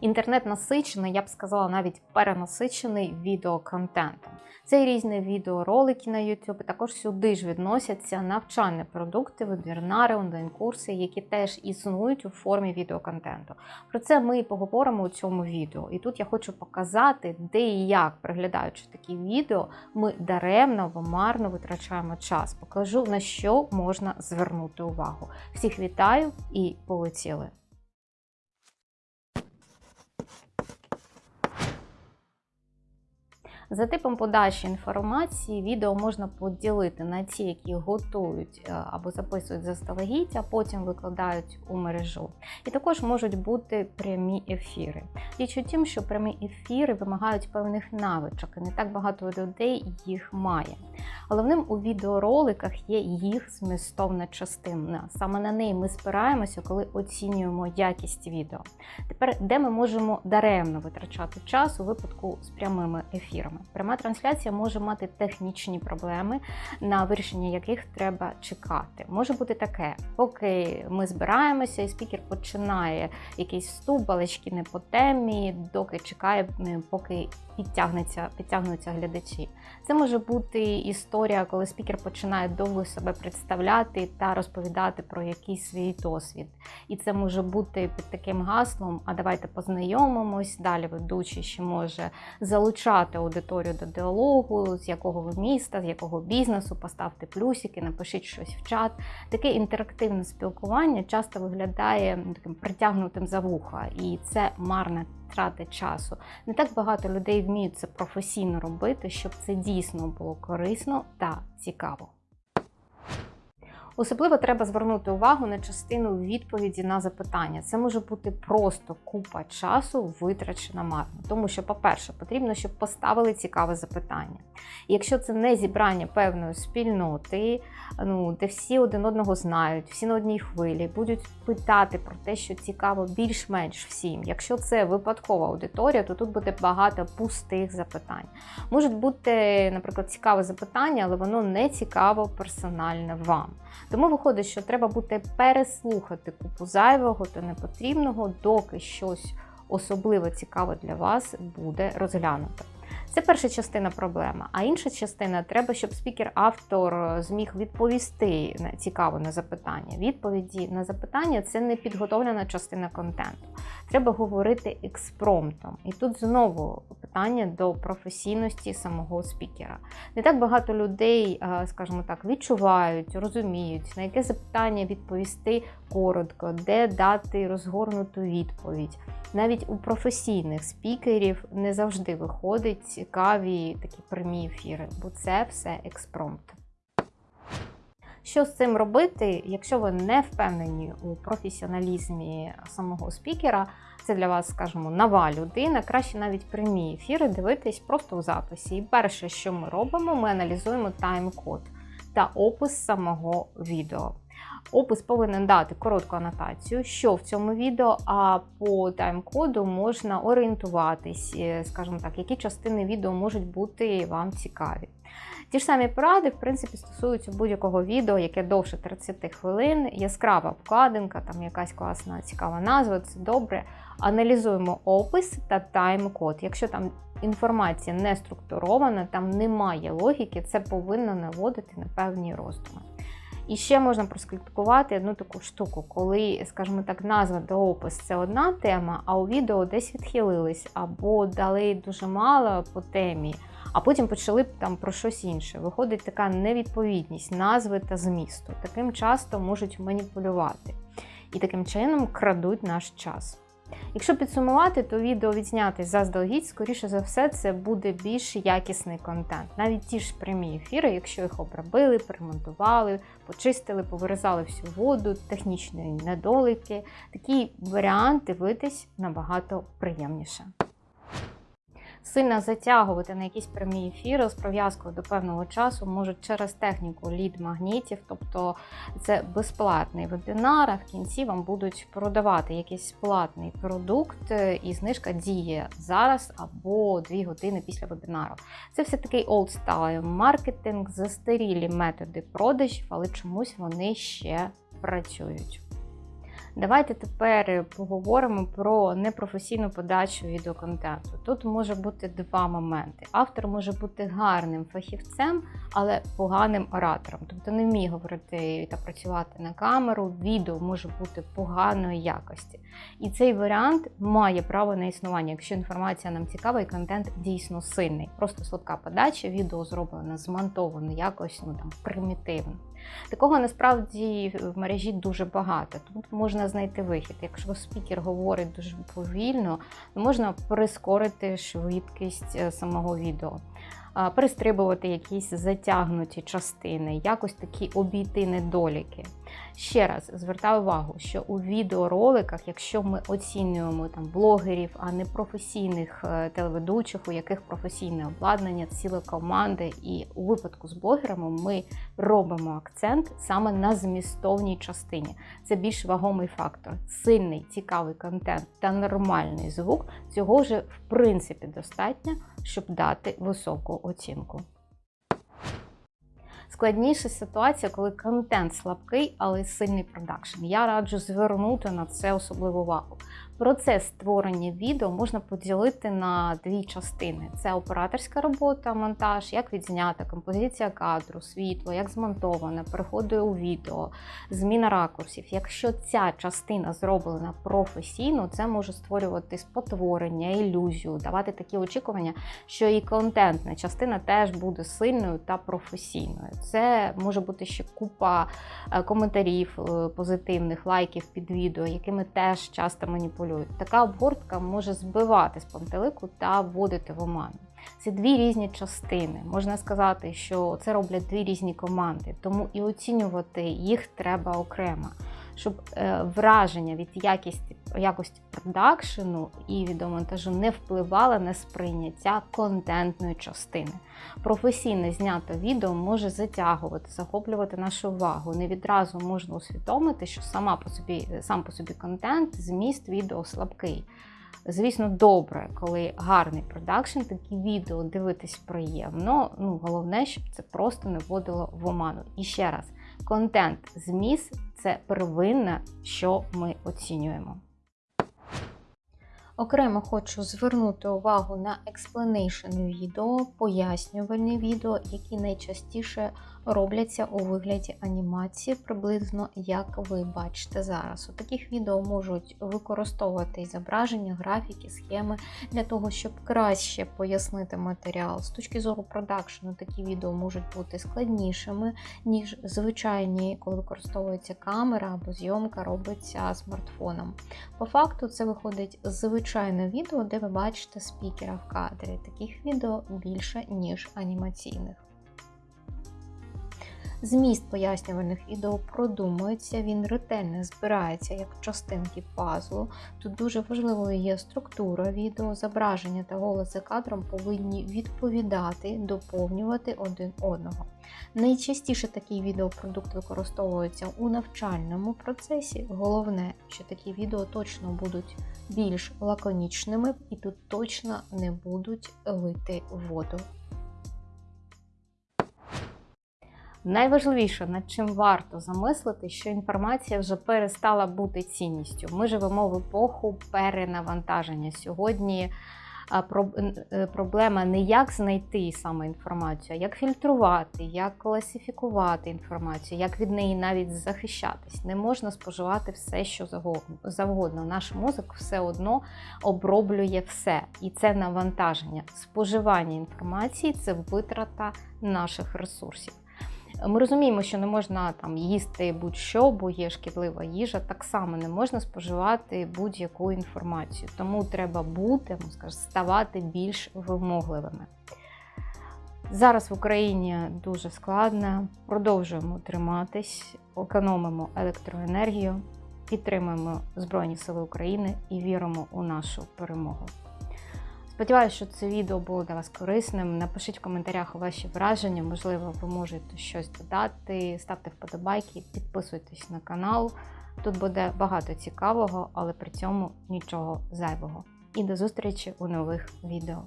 Інтернет насичений, я б сказала, навіть перенасичений відеоконтентом. Це різні відеоролики на YouTube. Також сюди ж відносяться навчальні продукти, вебінари, онлайн-курси, які теж існують у формі відеоконтенту. Про це ми і поговоримо у цьому відео. І тут я хочу показати, де і як, переглядаючи такі відео, ми даремно або марно витрачаємо час. Покажу на що можна звернути увагу. Всіх вітаю і полетіли! За типом подачі інформації відео можна поділити на ті, які готують е, або записують заздалегідь, а потім викладають у мережу. І також можуть бути прямі ефіри. Річ у тім, що прямі ефіри вимагають певних навичок, і не так багато людей їх має. Головним у відеороликах є їх змістовна частина. Саме на неї ми спираємося, коли оцінюємо якість відео. Тепер, де ми можемо даремно витрачати час у випадку з прямими ефірами. Пряма трансляція може мати технічні проблеми, на вирішення яких треба чекати. Може бути таке, поки ми збираємося, і спікер починає якийсь вступ, балачки не по темі, доки чекає, поки підтягнеться, підтягнуться глядачі. Це може бути історія, коли спікер починає довго себе представляти та розповідати про якийсь свій досвід. І це може бути під таким гаслом: а давайте познайомимось. Далі ведучий ще може залучати аудиторію до діалогу, з якого ви міста, з якого бізнесу, поставте плюсики, напишіть щось в чат. Таке інтерактивне спілкування часто виглядає таким притягнутим за вуха, і це марна трата часу. Не так багато людей вміють це професійно робити, щоб це дійсно було корисно та цікаво. Особливо треба звернути увагу на частину відповіді на запитання. Це може бути просто купа часу витрачена марно. Тому що, по-перше, потрібно, щоб поставили цікаве запитання. І якщо це не зібрання певної спільноти, ну де всі один одного знають, всі на одній хвилі, будуть питати про те, що цікаво більш-менш всім. Якщо це випадкова аудиторія, то тут буде багато пустих запитань. Можуть бути, наприклад, цікаве запитання, але воно не цікаво персональне вам. Тому виходить, що треба буде переслухати купу зайвого та непотрібного, доки щось особливо цікаве для вас буде розглянуто. Це перша частина проблеми. А інша частина треба, щоб спікер-автор зміг відповісти на цікаво на запитання. Відповіді на запитання це не підготовлена частина контенту. Треба говорити експромтом. І тут знову питання до професійності самого спікера. Не так багато людей, скажімо так, відчувають, розуміють, на яке запитання відповісти коротко, де дати розгорнуту відповідь. Навіть у професійних спікерів не завжди виходить цікаві такі прямі ефіри, бо це все експромт. Що з цим робити, якщо ви не впевнені у професіоналізмі самого спікера, це для вас, скажімо, нова людина, краще навіть прямі ефіри дивитись просто у записі. І перше, що ми робимо, ми аналізуємо тайм-код та опис самого відео. Опис повинен дати коротку анотацію, що в цьому відео, а по тайм-коду можна орієнтуватись, е, скажімо так, які частини відео можуть бути вам цікаві. Ті ж самі поради, в принципі, стосуються будь-якого відео, яке довше 30 хвилин, яскрава вкладинка, там якась класна цікава назва, це добре. Аналізуємо опис та тайм-код. Якщо там інформація не структурована, там немає логіки, це повинно наводити на певні роздуми. І ще можна проскриптикувати одну таку штуку, коли, скажімо так, назва та опис це одна тема, а у відео десь відхилились або дали дуже мало по темі, а потім почали там про щось інше. Виходить така невідповідність назви та змісту. Таким часто можуть маніпулювати і таким чином крадуть наш час. Якщо підсумувати, то відео відзняти заздалегідь, скоріше за все, це буде більш якісний контент. Навіть ті ж прямі ефіри, якщо їх обробили, перемонтували, почистили, повирізали всю воду, технічні недоліки, такі варіанти дивитись набагато приємніше сильно затягувати на якісь прямі ефіри з прив'язкою до певного часу можуть через техніку лід-магнітів, тобто це безплатний вебінар, а в кінці вам будуть продавати якийсь платний продукт, е, і знижка діє зараз або 2 години після вебінару. Це все такий style маркетинг, застарілі методи продажів, але чомусь вони ще працюють. Давайте тепер поговоримо про непрофесійну подачу відеоконтенту. Тут може бути два моменти. Автор може бути гарним фахівцем, але поганим оратором, тобто не вміє говорити та працювати на камеру. Відео може бути поганої якості. І цей варіант має право на існування, якщо інформація нам цікава і контент дійсно сильний. Просто слабка подача, відео зроблено, змонтовано якось ну там примітивно. Такого насправді в мережі дуже багато. Тут можна знайти вихід. Якщо спікер говорить дуже повільно, то можна прискорити швидкість е, самого відео, перестрибувати якісь затягнуті частини, якось такі обійти недоліки. Ще раз звертаю увагу, що у відеороликах, якщо ми оцінюємо там блогерів, а не професійних е, телеведучих, у яких професійне обладнання, ціле команди, і у випадку з блогерами ми робимо акцент саме на змістовній частині. Це більш вагомий фактор. Сильний, цікавий контент та нормальний звук цього вже в принципі достатньо, щоб дати високу оцінку. Складніша ситуація, коли контент слабкий, але сильний продакшн. Я раджу звернути на це особливу увагу. Процес створення відео можна поділити на дві частини: це операторська робота, монтаж, як відзнята, композиція кадру, світло, як змонтоване, переходи у відео, зміна ракурсів. Якщо ця частина зроблена професійно, це може створювати спотворення, ілюзію, давати такі очікування, що і контентна частина теж буде сильною та професійною. Це може бути ще купа е, коментарів е, позитивних, лайків під відео, якими теж часто маніпулюють. Така обгортка може збивати з пантелику та вводити в оману. Це дві різні частини. Можна сказати, що це роблять дві різні команди, тому і оцінювати їх треба окремо, щоб е, враження від якості, якості продакшену і відеомонтажу не впливало на сприйняття контентної частини. Професійне знято відео може затягувати, захоплювати нашу увагу. Не відразу можна усвідомити, що сама по собі, сам по собі контент, зміст відео слабкий. Звісно, добре, коли гарний продакшн, такі відео дивитись приємно. Ну, головне, щоб це просто не вводило в оману. І ще раз, контент, зміст це первинне, що ми оцінюємо. Окремо хочу звернути увагу на explanation відео, пояснювальні відео, які найчастіше робляться у вигляді анімації, приблизно як ви бачите зараз. У таких відео можуть використовувати зображення, графіки, схеми для того, щоб краще пояснити матеріал. З точки зору продакшену, такі відео можуть бути складнішими, ніж звичайні, коли використовується камера або зйомка робиться смартфоном. По факту, це виходить звичайне відео, де ви бачите спікера в кадрі. Таких відео більше, ніж анімаційних. Зміст пояснювальних відео продумується, він ретельно збирається як частинки пазлу. Тут дуже важливою є структура відео, зображення та голос за кадром повинні відповідати, доповнювати один одного. Найчастіше такий відеопродукт використовується у навчальному процесі. Головне, що такі відео точно будуть більш лаконічними і тут точно не будуть лити воду. Найважливіше, над чим варто замислити, що інформація вже перестала бути цінністю. Ми живемо в епоху перенавантаження. Сьогодні е, проблема не як знайти саме інформацію, а як фільтрувати, як класифікувати інформацію, як від неї навіть захищатись. Не можна споживати все, що завгодно. Наш мозок все одно оброблює все. І це навантаження. Споживання інформації це витрата наших ресурсів. Ми розуміємо, що не можна там їсти будь-що, бо є шкідлива їжа. Так само не можна споживати будь-яку інформацію. Тому треба бути, скажу, ставати більш вимогливими. Зараз в Україні дуже складно, продовжуємо триматись, економимо електроенергію, підтримуємо Збройні Сили України і віримо у нашу перемогу. Сподіваюся, що це відео було для вас корисним. Напишіть в коментарях ваші враження, можливо, ви можете щось додати. Ставте вподобайки, підписуйтесь на канал. Тут буде багато цікавого, але при цьому нічого зайвого. І до зустрічі у нових відео.